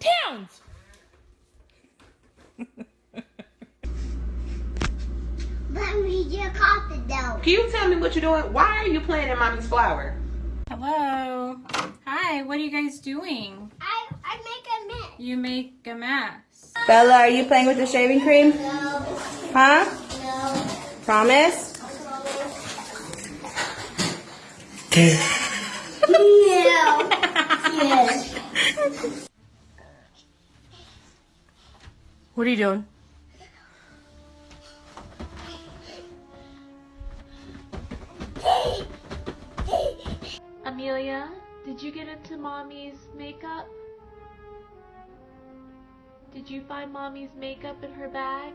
Towns! But we just caught the dog. Can you tell me what you're doing? Why are you playing in mommy's flower? Hello. Hi, what are you guys doing? I I make a mess. You make a mess. Bella, are you playing with the shaving cream? No, Huh? no. Promise? No. yes. What are you doing? Amelia, did you get into mommy's makeup? Did you find mommy's makeup in her bag?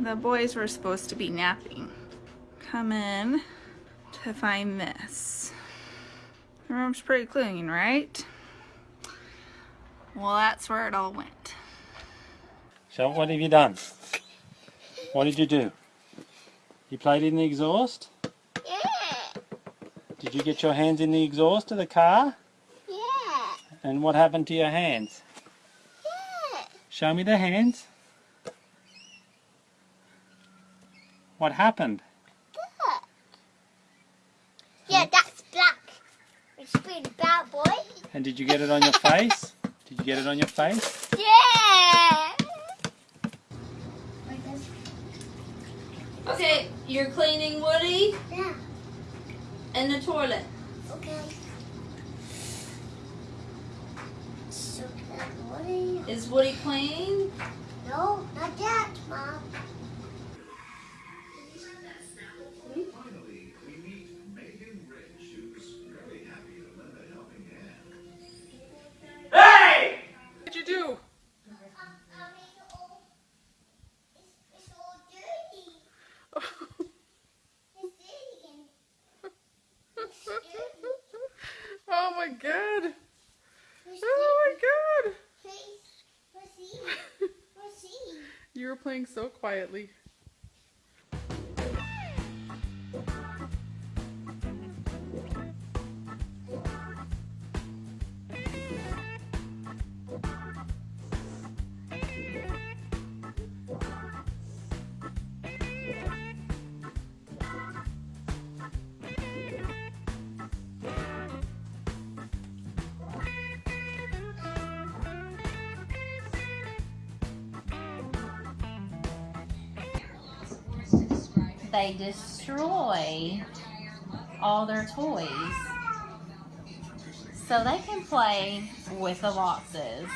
The boys were supposed to be napping. Come in to find this. The room's pretty clean, right? Well, that's where it all went. So what have you done? What did you do? You played in the exhaust? Yeah. Did you get your hands in the exhaust of the car? Yeah. And what happened to your hands? Yeah. Show me the hands. What happened? Yeah, that's black. It's been boy. And did you get it on your face? Did you get it on your face? Yeah. Okay, you're cleaning Woody Yeah. and the toilet. Okay. So Woody. Is Woody clean? No, not yet, Mom. Playing so quietly. They destroy all their toys. So they can play with the boxes.